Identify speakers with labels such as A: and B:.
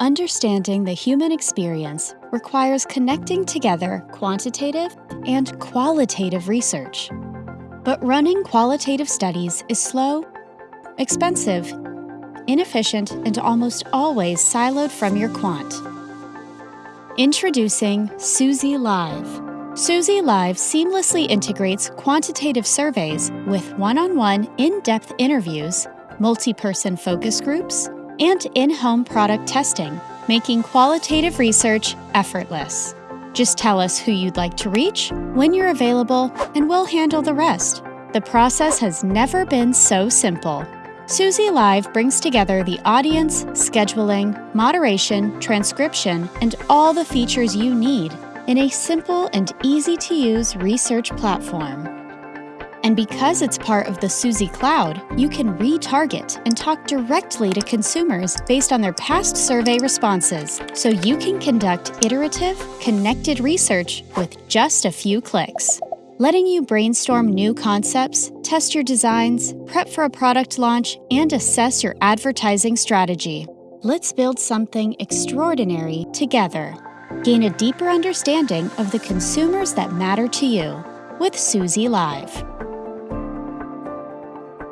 A: Understanding the human experience requires connecting together quantitative and qualitative research. But running qualitative studies is slow, expensive, inefficient, and almost always siloed from your quant. Introducing Suzy Live. Suzy Live seamlessly integrates quantitative surveys with one-on-one in-depth interviews, multi-person focus groups, and in-home product testing, making qualitative research effortless. Just tell us who you'd like to reach, when you're available, and we'll handle the rest. The process has never been so simple. Suzy Live brings together the audience, scheduling, moderation, transcription, and all the features you need in a simple and easy-to-use research platform. And because it's part of the Suzy Cloud, you can retarget and talk directly to consumers based on their past survey responses, so you can conduct iterative, connected research with just a few clicks letting you brainstorm new concepts, test your designs, prep for a product launch, and assess your advertising strategy. Let's build something extraordinary together. Gain a deeper understanding of the consumers that matter to you with Suzy Live.